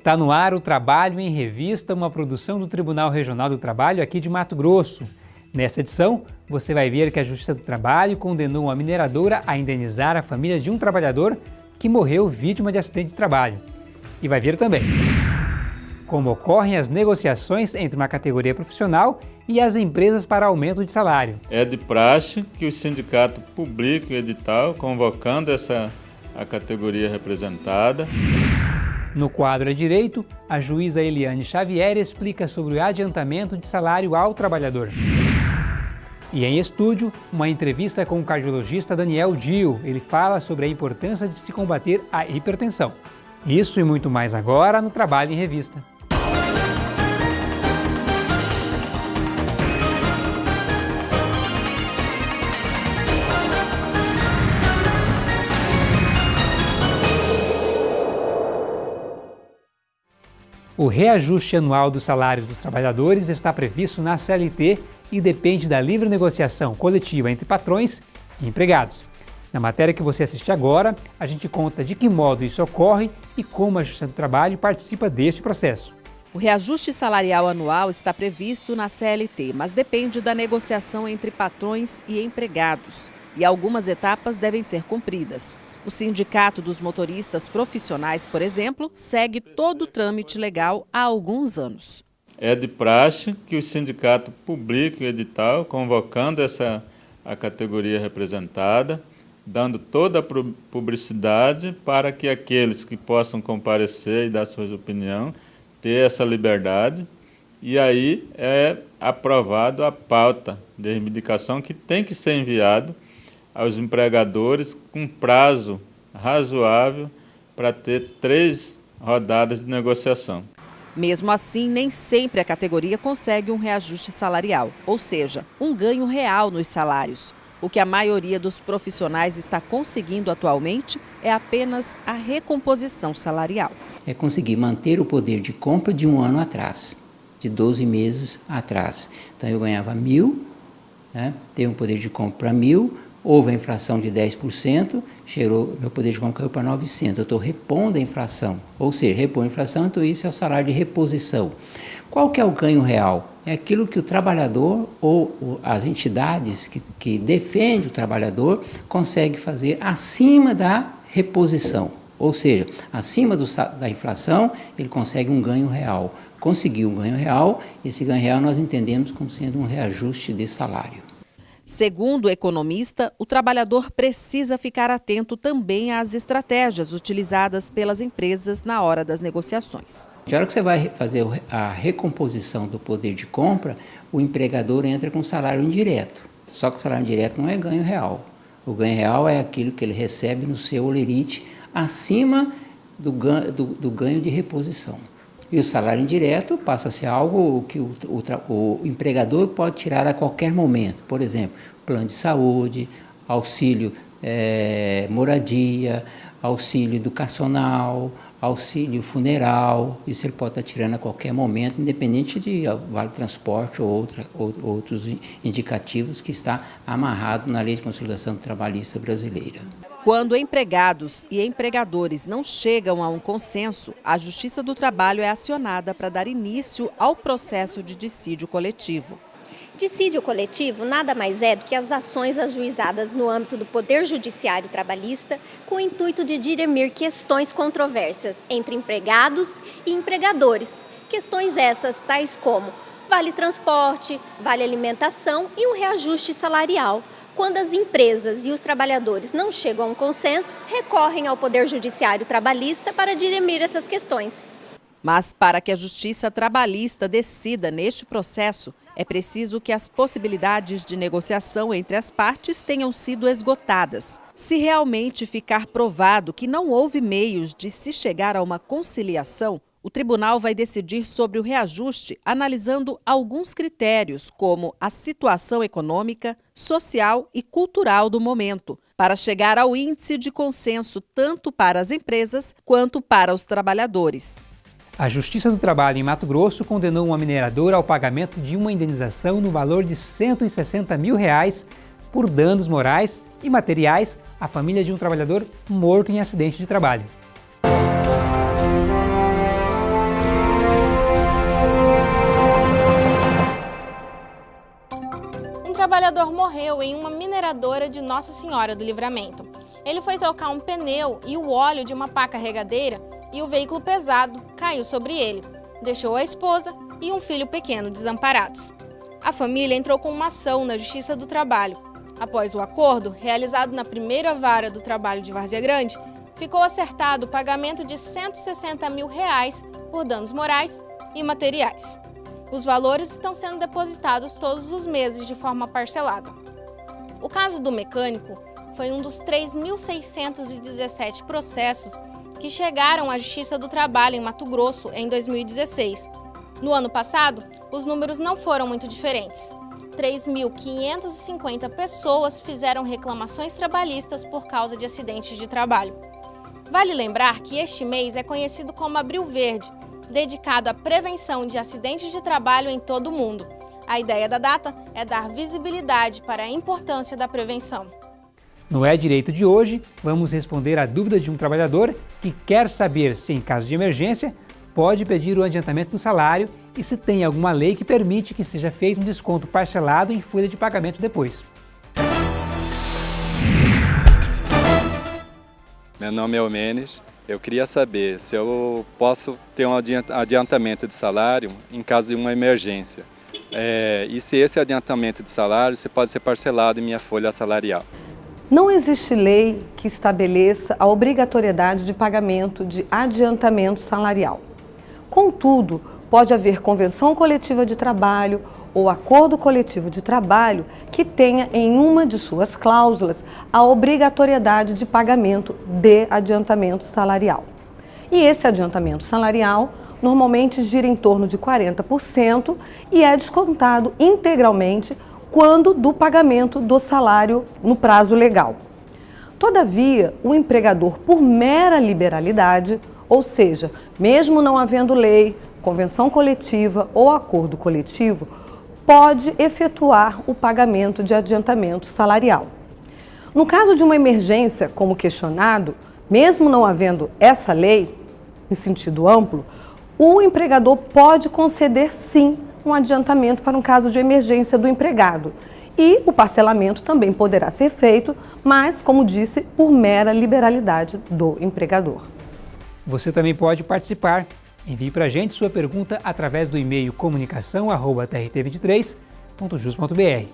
Está no ar o Trabalho em Revista, uma produção do Tribunal Regional do Trabalho aqui de Mato Grosso. Nessa edição, você vai ver que a Justiça do Trabalho condenou uma mineradora a indenizar a família de um trabalhador que morreu vítima de acidente de trabalho. E vai ver também como ocorrem as negociações entre uma categoria profissional e as empresas para aumento de salário. É de praxe que o sindicato publique o edital convocando essa a categoria representada. No quadro a direito, a juíza Eliane Xavier explica sobre o adiantamento de salário ao trabalhador. E em estúdio, uma entrevista com o cardiologista Daniel Dio. Ele fala sobre a importância de se combater a hipertensão. Isso e muito mais agora no Trabalho em Revista. O reajuste anual dos salários dos trabalhadores está previsto na CLT e depende da livre negociação coletiva entre patrões e empregados. Na matéria que você assiste agora, a gente conta de que modo isso ocorre e como a Justiça do Trabalho participa deste processo. O reajuste salarial anual está previsto na CLT, mas depende da negociação entre patrões e empregados, e algumas etapas devem ser cumpridas. O Sindicato dos Motoristas Profissionais, por exemplo, segue todo o trâmite legal há alguns anos. É de praxe que o sindicato publique o edital convocando essa a categoria representada, dando toda a publicidade para que aqueles que possam comparecer e dar suas opiniões ter essa liberdade e aí é aprovado a pauta de reivindicação que tem que ser enviado aos empregadores com prazo razoável para ter três rodadas de negociação. Mesmo assim, nem sempre a categoria consegue um reajuste salarial, ou seja, um ganho real nos salários. O que a maioria dos profissionais está conseguindo atualmente é apenas a recomposição salarial. É conseguir manter o poder de compra de um ano atrás, de 12 meses atrás. Então eu ganhava mil, né, tenho um poder de compra mil, houve a inflação de 10%, chegou, meu poder de compra caiu para 900. Eu estou repondo a inflação, ou seja, repor a inflação, então isso é o salário de reposição. Qual que é o ganho real? É aquilo que o trabalhador ou as entidades que, que defendem o trabalhador consegue fazer acima da reposição. Ou seja, acima do, da inflação, ele consegue um ganho real. Conseguiu um ganho real, esse ganho real nós entendemos como sendo um reajuste de salário. Segundo o economista, o trabalhador precisa ficar atento também às estratégias utilizadas pelas empresas na hora das negociações. Na hora que você vai fazer a recomposição do poder de compra, o empregador entra com salário indireto. Só que o salário indireto não é ganho real. O ganho real é aquilo que ele recebe no seu olerite acima do ganho, do, do ganho de reposição. E o salário indireto passa a ser algo que o, o, o empregador pode tirar a qualquer momento. Por exemplo, plano de saúde, auxílio é, moradia, auxílio educacional, auxílio funeral, isso ele pode estar tirando a qualquer momento, independente de vale transporte ou, outra, ou outros indicativos que está amarrado na Lei de Consolidação Trabalhista Brasileira. Quando empregados e empregadores não chegam a um consenso, a Justiça do Trabalho é acionada para dar início ao processo de dissídio coletivo. Dissídio coletivo nada mais é do que as ações ajuizadas no âmbito do Poder Judiciário Trabalhista com o intuito de dirimir questões controversas entre empregados e empregadores. Questões essas tais como vale transporte, vale alimentação e um reajuste salarial. Quando as empresas e os trabalhadores não chegam a um consenso, recorrem ao Poder Judiciário Trabalhista para dirimir essas questões. Mas para que a Justiça Trabalhista decida neste processo, é preciso que as possibilidades de negociação entre as partes tenham sido esgotadas. Se realmente ficar provado que não houve meios de se chegar a uma conciliação, o tribunal vai decidir sobre o reajuste analisando alguns critérios, como a situação econômica, social e cultural do momento, para chegar ao índice de consenso tanto para as empresas quanto para os trabalhadores. A Justiça do Trabalho em Mato Grosso condenou uma mineradora ao pagamento de uma indenização no valor de 160 mil reais por danos morais e materiais à família de um trabalhador morto em acidente de trabalho. Trabalhador morreu em uma mineradora de Nossa Senhora do Livramento. Ele foi trocar um pneu e o óleo de uma pá carregadeira e o veículo pesado caiu sobre ele. Deixou a esposa e um filho pequeno desamparados. A família entrou com uma ação na Justiça do Trabalho. Após o acordo, realizado na primeira vara do trabalho de Várzea Grande, ficou acertado o pagamento de 160 mil reais por danos morais e materiais. Os valores estão sendo depositados todos os meses de forma parcelada. O caso do mecânico foi um dos 3.617 processos que chegaram à Justiça do Trabalho em Mato Grosso em 2016. No ano passado, os números não foram muito diferentes. 3.550 pessoas fizeram reclamações trabalhistas por causa de acidentes de trabalho. Vale lembrar que este mês é conhecido como Abril Verde, dedicado à prevenção de acidentes de trabalho em todo o mundo. A ideia da data é dar visibilidade para a importância da prevenção. No É Direito de hoje, vamos responder a dúvidas de um trabalhador que quer saber se, em caso de emergência, pode pedir o adiantamento do salário e se tem alguma lei que permite que seja feito um desconto parcelado em folha de pagamento depois. Meu nome é Omenes. Eu queria saber se eu posso ter um adiantamento de salário em caso de uma emergência. É, e se esse adiantamento de salário se pode ser parcelado em minha folha salarial. Não existe lei que estabeleça a obrigatoriedade de pagamento de adiantamento salarial. Contudo, pode haver convenção coletiva de trabalho ou acordo coletivo de trabalho que tenha em uma de suas cláusulas a obrigatoriedade de pagamento de adiantamento salarial. E esse adiantamento salarial normalmente gira em torno de 40% e é descontado integralmente quando do pagamento do salário no prazo legal. Todavia, o empregador, por mera liberalidade, ou seja, mesmo não havendo lei, convenção coletiva ou acordo coletivo, pode efetuar o pagamento de adiantamento salarial. No caso de uma emergência, como questionado, mesmo não havendo essa lei, em sentido amplo, o empregador pode conceder sim um adiantamento para um caso de emergência do empregado. E o parcelamento também poderá ser feito, mas, como disse, por mera liberalidade do empregador. Você também pode participar Envie para a gente sua pergunta através do e-mail comunicação.trt23.jus.br.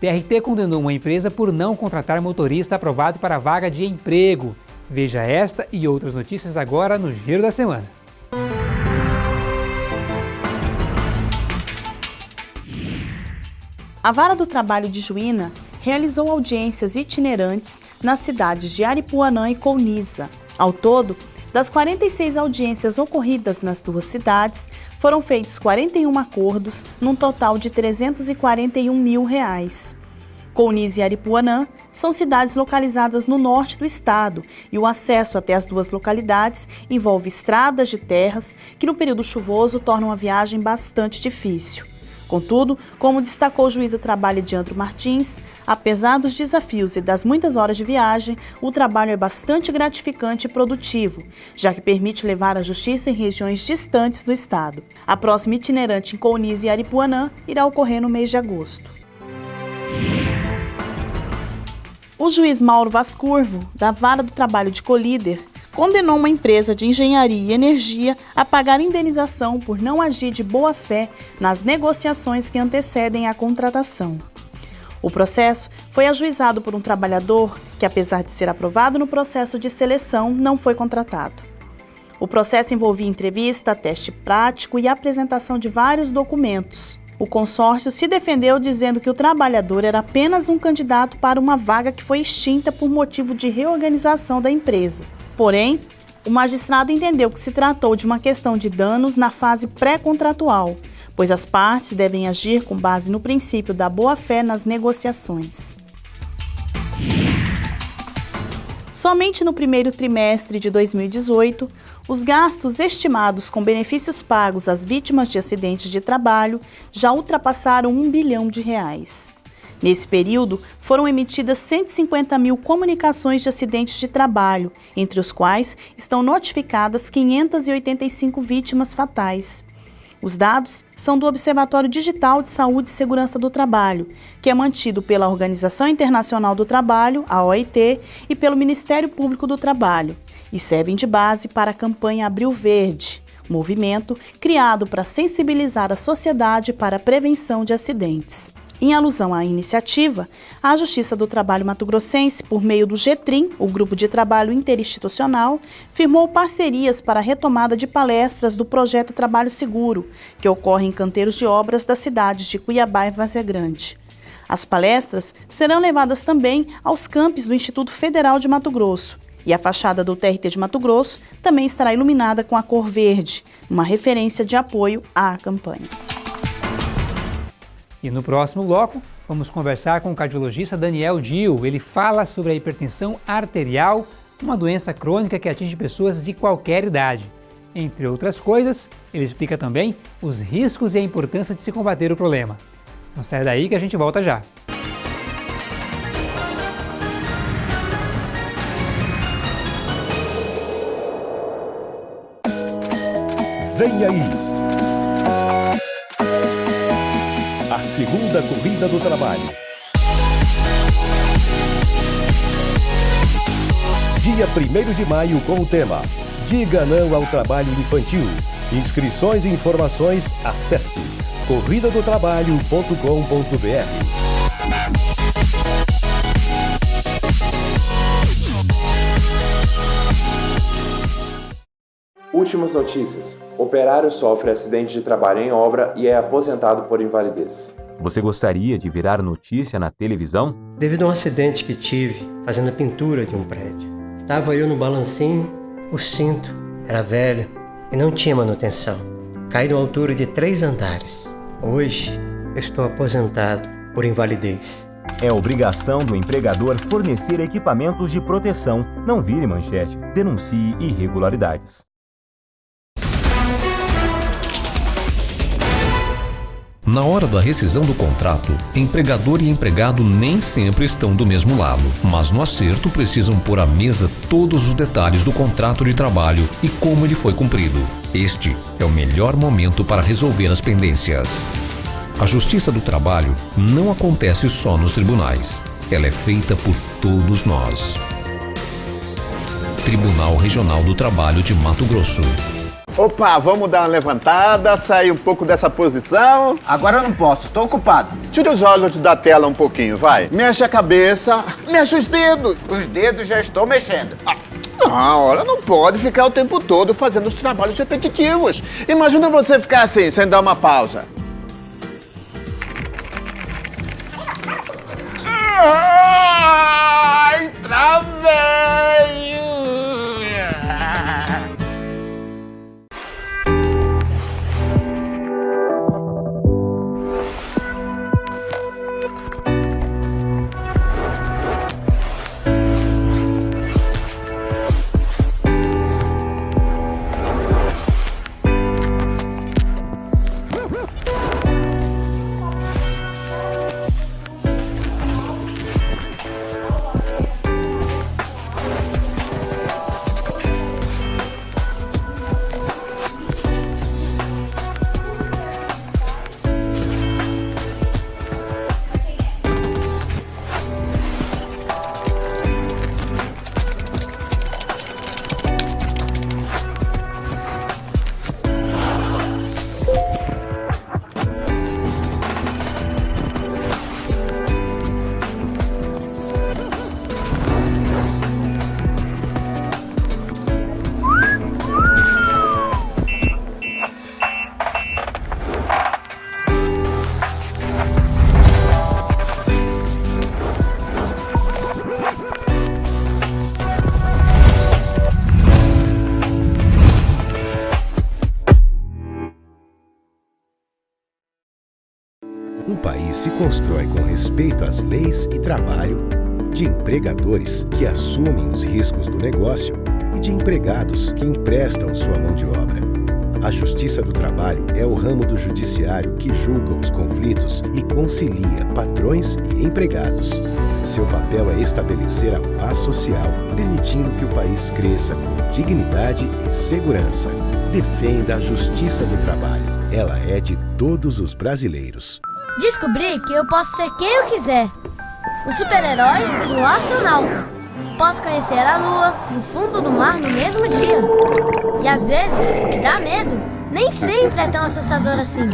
TRT condenou uma empresa por não contratar motorista aprovado para vaga de emprego. Veja esta e outras notícias agora no Giro da Semana. A Vara do Trabalho de Juína realizou audiências itinerantes nas cidades de Aripuanã e Colniza. Ao todo, das 46 audiências ocorridas nas duas cidades, foram feitos 41 acordos, num total de 341 mil reais. Counis e Aripuanã são cidades localizadas no norte do estado e o acesso até as duas localidades envolve estradas de terras que no período chuvoso tornam a viagem bastante difícil. Contudo, como destacou o juiz do trabalho Diandro Martins, apesar dos desafios e das muitas horas de viagem, o trabalho é bastante gratificante e produtivo, já que permite levar a justiça em regiões distantes do estado. A próxima itinerante em Counis e Aripuanã irá ocorrer no mês de agosto. O juiz Mauro Vascurvo, da Vara do Trabalho de Colíder, condenou uma empresa de engenharia e energia a pagar indenização por não agir de boa fé nas negociações que antecedem a contratação. O processo foi ajuizado por um trabalhador que, apesar de ser aprovado no processo de seleção, não foi contratado. O processo envolvia entrevista, teste prático e apresentação de vários documentos. O consórcio se defendeu dizendo que o trabalhador era apenas um candidato para uma vaga que foi extinta por motivo de reorganização da empresa. Porém, o magistrado entendeu que se tratou de uma questão de danos na fase pré-contratual, pois as partes devem agir com base no princípio da boa-fé nas negociações. Somente no primeiro trimestre de 2018, os gastos estimados com benefícios pagos às vítimas de acidentes de trabalho já ultrapassaram um bilhão de reais. Nesse período, foram emitidas 150 mil comunicações de acidentes de trabalho, entre os quais estão notificadas 585 vítimas fatais. Os dados são do Observatório Digital de Saúde e Segurança do Trabalho, que é mantido pela Organização Internacional do Trabalho, a OIT, e pelo Ministério Público do Trabalho, e servem de base para a campanha Abril Verde, movimento criado para sensibilizar a sociedade para a prevenção de acidentes. Em alusão à iniciativa, a Justiça do Trabalho Mato Grossense, por meio do GETRIM, o Grupo de Trabalho Interinstitucional, firmou parcerias para a retomada de palestras do projeto Trabalho Seguro, que ocorre em canteiros de obras das cidades de Cuiabá e Vazia Grande. As palestras serão levadas também aos campos do Instituto Federal de Mato Grosso. E a fachada do TRT de Mato Grosso também estará iluminada com a cor verde, uma referência de apoio à campanha. E no próximo bloco, vamos conversar com o cardiologista Daniel Dil. Ele fala sobre a hipertensão arterial, uma doença crônica que atinge pessoas de qualquer idade. Entre outras coisas, ele explica também os riscos e a importância de se combater o problema. Não sai daí que a gente volta já. Vem aí! Segunda corrida do trabalho. Dia 1 de maio com o tema Diga não ao trabalho infantil. Inscrições e informações, acesse corridadotrabalho.com.br. Últimas notícias. Operário sofre acidente de trabalho em obra e é aposentado por invalidez. Você gostaria de virar notícia na televisão? Devido a um acidente que tive fazendo a pintura de um prédio. Estava eu no balancinho, o cinto era velho e não tinha manutenção. Caí numa altura de três andares. Hoje estou aposentado por invalidez. É obrigação do empregador fornecer equipamentos de proteção. Não vire manchete. Denuncie irregularidades. Na hora da rescisão do contrato, empregador e empregado nem sempre estão do mesmo lado, mas no acerto precisam pôr à mesa todos os detalhes do contrato de trabalho e como ele foi cumprido. Este é o melhor momento para resolver as pendências. A Justiça do Trabalho não acontece só nos tribunais. Ela é feita por todos nós. Tribunal Regional do Trabalho de Mato Grosso. Opa, vamos dar uma levantada, sair um pouco dessa posição. Agora eu não posso, tô ocupado. Tira os olhos da tela um pouquinho, vai. Mexe a cabeça, mexe os dedos. Os dedos já estou mexendo. Ah. Não, olha, não pode ficar o tempo todo fazendo os trabalhos repetitivos. Imagina você ficar assim, sem dar uma pausa. Ai, travei! Constrói com respeito às leis e trabalho, de empregadores que assumem os riscos do negócio e de empregados que emprestam sua mão de obra. A Justiça do Trabalho é o ramo do judiciário que julga os conflitos e concilia patrões e empregados. Seu papel é estabelecer a paz social, permitindo que o país cresça com dignidade e segurança. Defenda a Justiça do Trabalho. ela é de todos os brasileiros. Descobri que eu posso ser quem eu quiser. Um super-herói e um astronauta. Posso conhecer a lua e o fundo do mar no mesmo dia. E às vezes, o que dá medo nem sempre é tão assustador assim.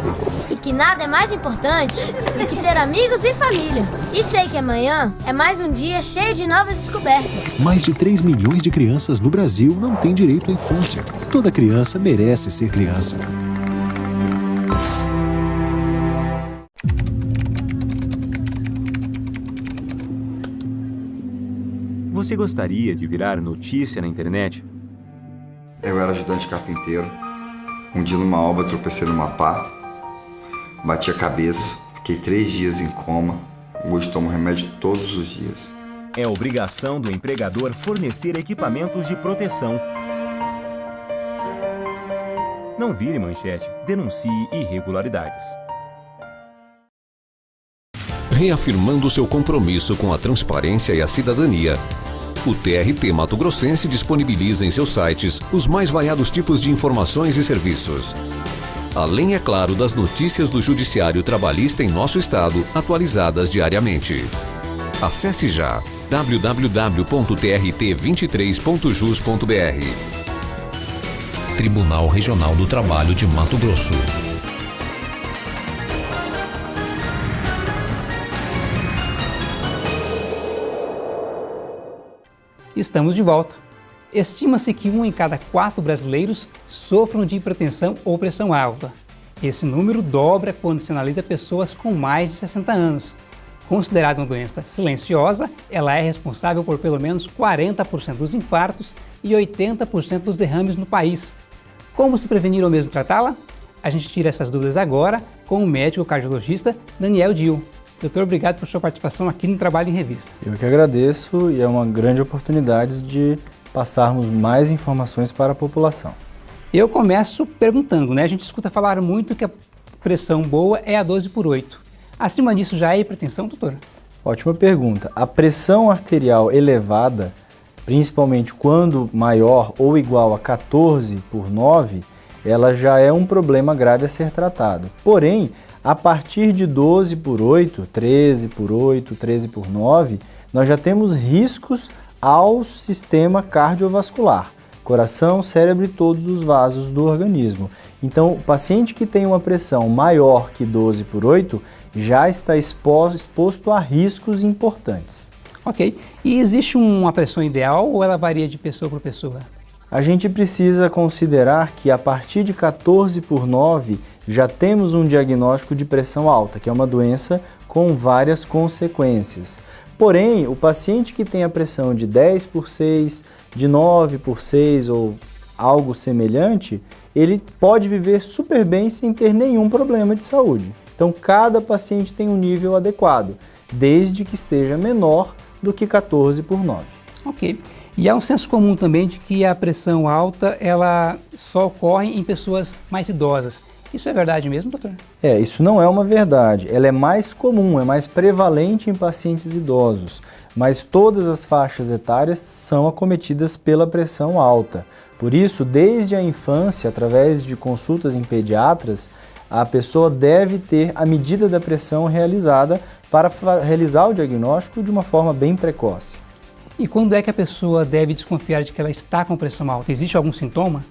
E que nada é mais importante do que ter amigos e família. E sei que amanhã é mais um dia cheio de novas descobertas. Mais de 3 milhões de crianças no Brasil não têm direito à infância. Toda criança merece ser criança. Você gostaria de virar notícia na internet? Eu era ajudante carpinteiro. Um dia numa obra tropecei numa pá, bati a cabeça, fiquei três dias em coma. Hoje tomo remédio todos os dias. É obrigação do empregador fornecer equipamentos de proteção. Não vire manchete, denuncie irregularidades. Reafirmando seu compromisso com a transparência e a cidadania, o TRT Mato Grossense disponibiliza em seus sites os mais variados tipos de informações e serviços. Além, é claro, das notícias do Judiciário Trabalhista em nosso estado, atualizadas diariamente. Acesse já www.trt23.jus.br Tribunal Regional do Trabalho de Mato Grosso. Estamos de volta. Estima-se que um em cada quatro brasileiros sofram de hipertensão ou pressão alta. Esse número dobra quando se analisa pessoas com mais de 60 anos. Considerada uma doença silenciosa, ela é responsável por pelo menos 40% dos infartos e 80% dos derrames no país. Como se prevenir ou mesmo tratá-la? A gente tira essas dúvidas agora com o médico cardiologista Daniel Dil. Doutor, obrigado por sua participação aqui no Trabalho em Revista. Eu que agradeço e é uma grande oportunidade de passarmos mais informações para a população. Eu começo perguntando, né? A gente escuta falar muito que a pressão boa é a 12 por 8. Acima disso já é hipertensão, doutor? Ótima pergunta. A pressão arterial elevada, principalmente quando maior ou igual a 14 por 9, ela já é um problema grave a ser tratado. Porém, a partir de 12 por 8, 13 por 8, 13 por 9, nós já temos riscos ao sistema cardiovascular, coração, cérebro e todos os vasos do organismo. Então, o paciente que tem uma pressão maior que 12 por 8 já está exposto a riscos importantes. Ok. E existe uma pressão ideal ou ela varia de pessoa para pessoa? A gente precisa considerar que a partir de 14 por 9 já temos um diagnóstico de pressão alta, que é uma doença com várias consequências. Porém, o paciente que tem a pressão de 10 por 6, de 9 por 6 ou algo semelhante, ele pode viver super bem sem ter nenhum problema de saúde. Então, cada paciente tem um nível adequado, desde que esteja menor do que 14 por 9. Ok. E há um senso comum também de que a pressão alta ela só ocorre em pessoas mais idosas. Isso é verdade mesmo, doutor? É, isso não é uma verdade. Ela é mais comum, é mais prevalente em pacientes idosos, mas todas as faixas etárias são acometidas pela pressão alta. Por isso, desde a infância, através de consultas em pediatras, a pessoa deve ter a medida da pressão realizada para realizar o diagnóstico de uma forma bem precoce. E quando é que a pessoa deve desconfiar de que ela está com pressão alta? Existe algum sintoma?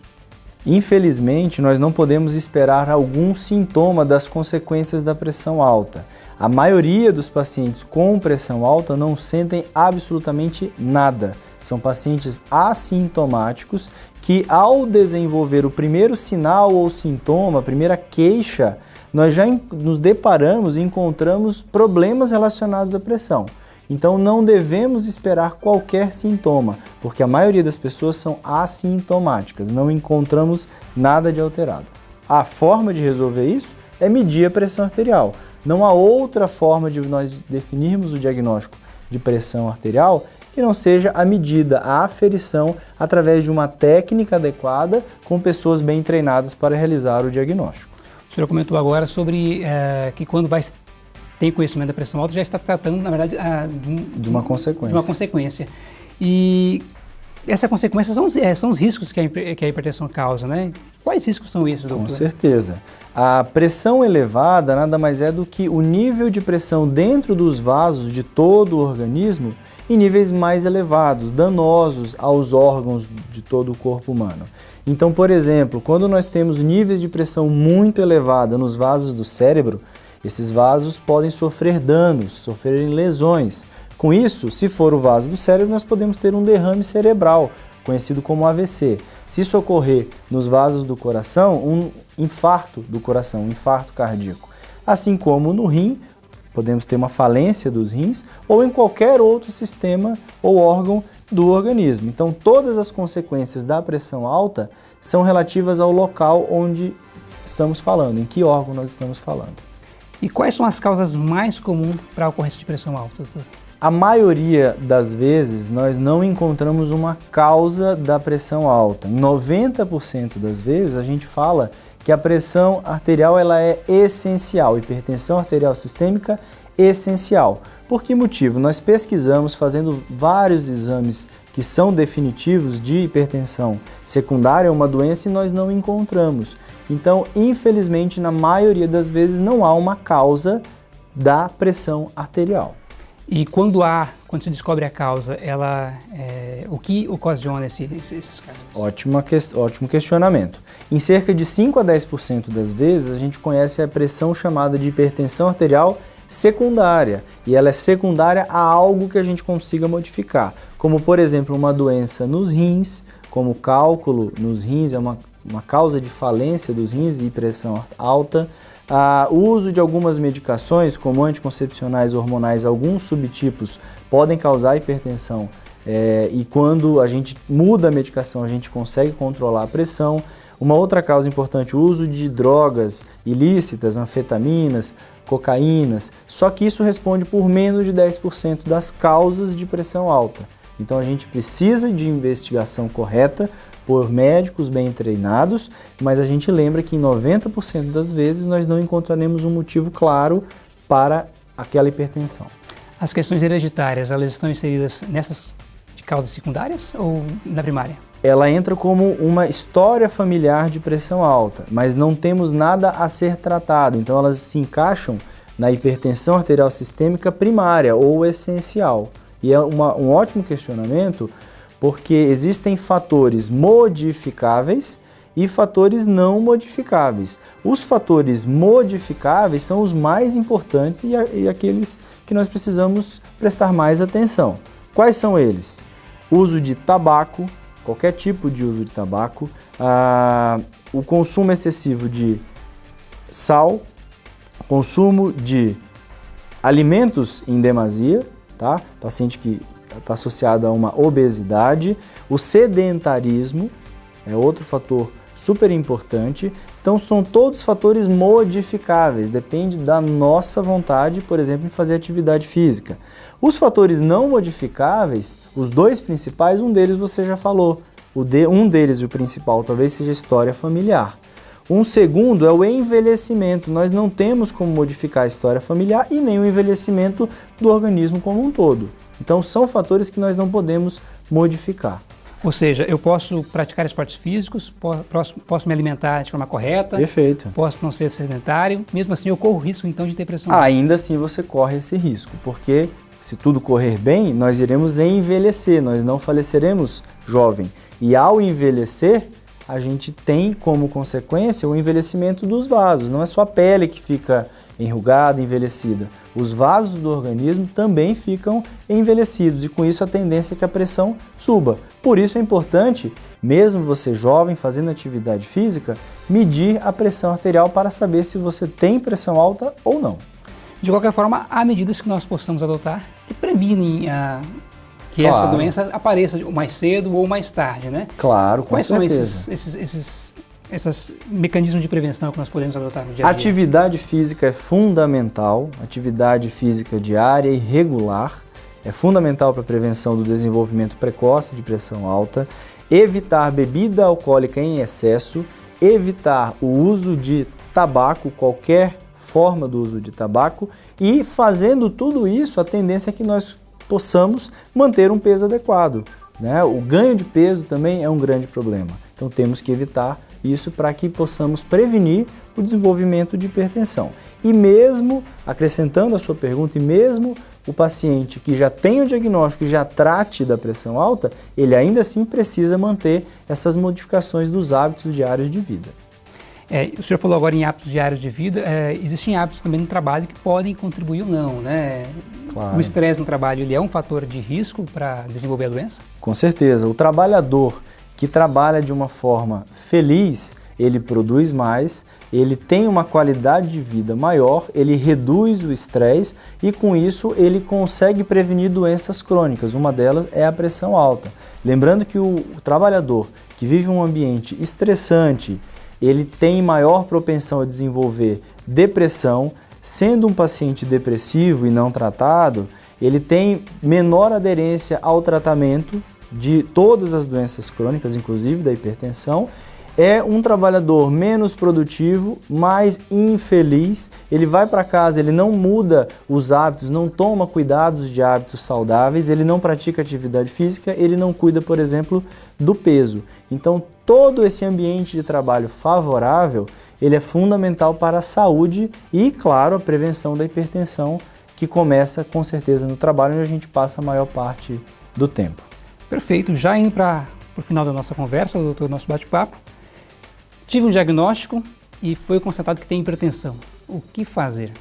Infelizmente, nós não podemos esperar algum sintoma das consequências da pressão alta. A maioria dos pacientes com pressão alta não sentem absolutamente nada. São pacientes assintomáticos que, ao desenvolver o primeiro sinal ou sintoma, a primeira queixa, nós já nos deparamos e encontramos problemas relacionados à pressão. Então não devemos esperar qualquer sintoma, porque a maioria das pessoas são assintomáticas, não encontramos nada de alterado. A forma de resolver isso é medir a pressão arterial. Não há outra forma de nós definirmos o diagnóstico de pressão arterial que não seja a medida, a aferição, através de uma técnica adequada com pessoas bem treinadas para realizar o diagnóstico. O senhor comentou agora sobre é, que quando vai tem conhecimento da pressão alta já está tratando, na verdade, a, de, de, uma consequência. De uma consequência. E Essa consequência são, é, são os riscos que a, que a hipertensão causa, né? Quais riscos são esses, doutor? Com certeza. A pressão elevada nada mais é do que o nível de pressão dentro dos vasos de todo o organismo em níveis mais elevados, danosos aos órgãos de todo o corpo humano. Então, por exemplo, quando nós temos níveis de pressão muito elevada nos vasos do cérebro, esses vasos podem sofrer danos, sofrerem lesões. Com isso, se for o vaso do cérebro, nós podemos ter um derrame cerebral, conhecido como AVC. Se isso ocorrer nos vasos do coração, um infarto do coração, um infarto cardíaco. Assim como no rim, podemos ter uma falência dos rins ou em qualquer outro sistema ou órgão do organismo. Então, todas as consequências da pressão alta são relativas ao local onde estamos falando, em que órgão nós estamos falando. E quais são as causas mais comuns para a ocorrência de pressão alta, doutor? A maioria das vezes nós não encontramos uma causa da pressão alta. Em 90% das vezes a gente fala que a pressão arterial ela é essencial, hipertensão arterial sistêmica essencial. Por que motivo? Nós pesquisamos fazendo vários exames que são definitivos de hipertensão secundária, uma doença, e nós não encontramos. Então, infelizmente, na maioria das vezes não há uma causa da pressão arterial. E quando há, quando se descobre a causa, ela, é, o que ocasiona esse, esses casos? Ótima que, ótimo questionamento. Em cerca de 5 a 10% das vezes, a gente conhece a pressão chamada de hipertensão arterial secundária, e ela é secundária a algo que a gente consiga modificar, como por exemplo uma doença nos rins, como cálculo nos rins, é uma, uma causa de falência dos rins e pressão alta, o uso de algumas medicações, como anticoncepcionais hormonais, alguns subtipos podem causar hipertensão é, e quando a gente muda a medicação a gente consegue controlar a pressão. Uma outra causa importante, o uso de drogas ilícitas, anfetaminas, cocaínas, só que isso responde por menos de 10% das causas de pressão alta. Então a gente precisa de investigação correta por médicos bem treinados, mas a gente lembra que em 90% das vezes nós não encontraremos um motivo claro para aquela hipertensão. As questões hereditárias, elas estão inseridas nessas causas secundárias ou na primária? Ela entra como uma história familiar de pressão alta, mas não temos nada a ser tratado, então elas se encaixam na hipertensão arterial sistêmica primária ou essencial. E é uma, um ótimo questionamento porque existem fatores modificáveis e fatores não modificáveis. Os fatores modificáveis são os mais importantes e, e aqueles que nós precisamos prestar mais atenção. Quais são eles? Uso de tabaco, qualquer tipo de uso de tabaco, ah, o consumo excessivo de sal, consumo de alimentos em demasia, tá? Paciente que está associado a uma obesidade. O sedentarismo é outro fator super importante. Então são todos fatores modificáveis, depende da nossa vontade, por exemplo, em fazer atividade física. Os fatores não modificáveis, os dois principais, um deles você já falou. O de, um deles, o principal, talvez seja a história familiar. Um segundo é o envelhecimento. Nós não temos como modificar a história familiar e nem o envelhecimento do organismo como um todo. Então são fatores que nós não podemos modificar. Ou seja, eu posso praticar esportes físicos, posso, posso me alimentar de forma correta. Perfeito. Posso não ser sedentário, mesmo assim eu corro risco então de ter pressão alta. Ainda assim você corre esse risco, porque se tudo correr bem, nós iremos envelhecer, nós não faleceremos jovem. E ao envelhecer, a gente tem como consequência o envelhecimento dos vasos. Não é só a pele que fica enrugada, envelhecida. Os vasos do organismo também ficam envelhecidos e com isso a tendência é que a pressão suba. Por isso é importante, mesmo você jovem fazendo atividade física, medir a pressão arterial para saber se você tem pressão alta ou não. De qualquer forma, há medidas que nós possamos adotar que previnem a, que claro. essa doença apareça mais cedo ou mais tarde, né? Claro, com Quais certeza. são esses, esses, esses, esses mecanismos de prevenção que nós podemos adotar no dia a dia? Atividade física é fundamental, atividade física diária e regular é fundamental para a prevenção do desenvolvimento precoce de pressão alta, evitar bebida alcoólica em excesso, evitar o uso de tabaco, qualquer forma do uso de tabaco e fazendo tudo isso, a tendência é que nós possamos manter um peso adequado. Né? O ganho de peso também é um grande problema. Então temos que evitar isso para que possamos prevenir o desenvolvimento de hipertensão. E mesmo, acrescentando a sua pergunta, e mesmo o paciente que já tem o diagnóstico e já trate da pressão alta, ele ainda assim precisa manter essas modificações dos hábitos diários de vida. É, o senhor falou agora em hábitos diários de vida, é, existem hábitos também no trabalho que podem contribuir ou não, né? Claro. O estresse no trabalho ele é um fator de risco para desenvolver a doença? Com certeza. O trabalhador que trabalha de uma forma feliz, ele produz mais, ele tem uma qualidade de vida maior, ele reduz o estresse e com isso ele consegue prevenir doenças crônicas. Uma delas é a pressão alta. Lembrando que o, trabalhador que vive um ambiente estressante, ele tem maior propensão a desenvolver depressão, sendo um paciente depressivo e não tratado, ele tem menor aderência ao tratamento de todas as doenças crônicas, inclusive da hipertensão, é um trabalhador menos produtivo, mais infeliz, ele vai para casa, ele não muda os hábitos, não toma cuidados de hábitos saudáveis, ele não pratica atividade física, ele não cuida, por exemplo, do peso. Então, todo esse ambiente de trabalho favorável, ele é fundamental para a saúde e, claro, a prevenção da hipertensão, que começa com certeza no trabalho, onde a gente passa a maior parte do tempo. Perfeito, já indo para o final da nossa conversa, doutor, nosso bate-papo, Tive um diagnóstico e foi constatado que tem hipertensão. O que fazer?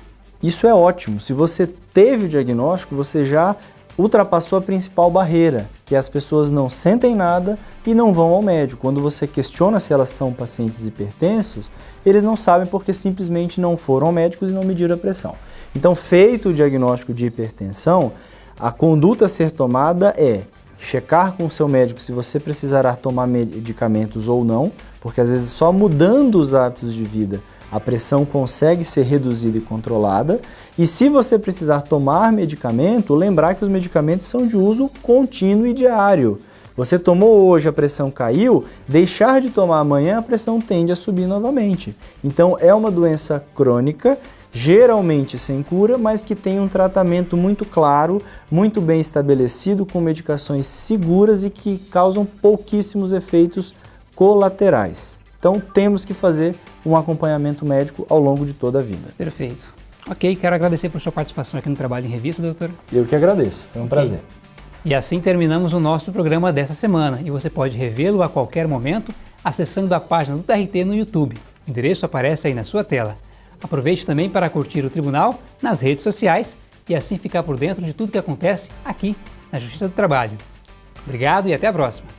Isso é ótimo. Se você teve o diagnóstico, você já ultrapassou a principal barreira, que as pessoas não sentem nada e não vão ao médico. Quando você questiona se elas são pacientes hipertensos, eles não sabem porque simplesmente não foram ao médico e não mediram a pressão. Então, feito o diagnóstico de hipertensão, a conduta a ser tomada é checar com o seu médico se você precisará tomar medicamentos ou não, porque às vezes só mudando os hábitos de vida a pressão consegue ser reduzida e controlada. E se você precisar tomar medicamento, lembrar que os medicamentos são de uso contínuo e diário. Você tomou hoje, a pressão caiu, deixar de tomar amanhã, a pressão tende a subir novamente. Então é uma doença crônica geralmente sem cura, mas que tem um tratamento muito claro, muito bem estabelecido, com medicações seguras e que causam pouquíssimos efeitos colaterais. Então temos que fazer um acompanhamento médico ao longo de toda a vida. Perfeito. Ok, quero agradecer por sua participação aqui no Trabalho em Revista, doutor. Eu que agradeço, foi um okay. prazer. E assim terminamos o nosso programa dessa semana e você pode revê-lo a qualquer momento acessando a página do TRT no YouTube. O endereço aparece aí na sua tela. Aproveite também para curtir o Tribunal nas redes sociais e assim ficar por dentro de tudo que acontece aqui na Justiça do Trabalho. Obrigado e até a próxima!